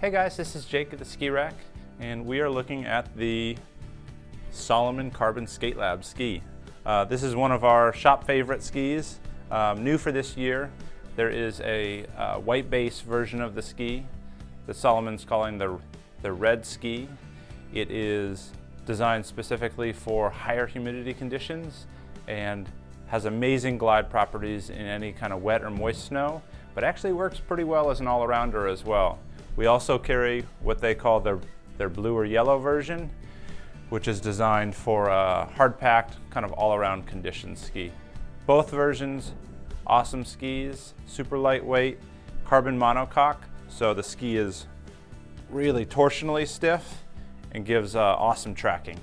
Hey guys, this is Jake at the Ski Rack, and we are looking at the Salomon Carbon Skate Lab ski. Uh, this is one of our shop favorite skis, um, new for this year. There is a uh, white base version of the ski that Salomon's calling the, the Red Ski. It is designed specifically for higher humidity conditions and has amazing glide properties in any kind of wet or moist snow, but actually works pretty well as an all-arounder as well. We also carry what they call their, their blue or yellow version, which is designed for a hard-packed, kind of all-around condition ski. Both versions, awesome skis, super lightweight, carbon monocoque, so the ski is really torsionally stiff and gives uh, awesome tracking.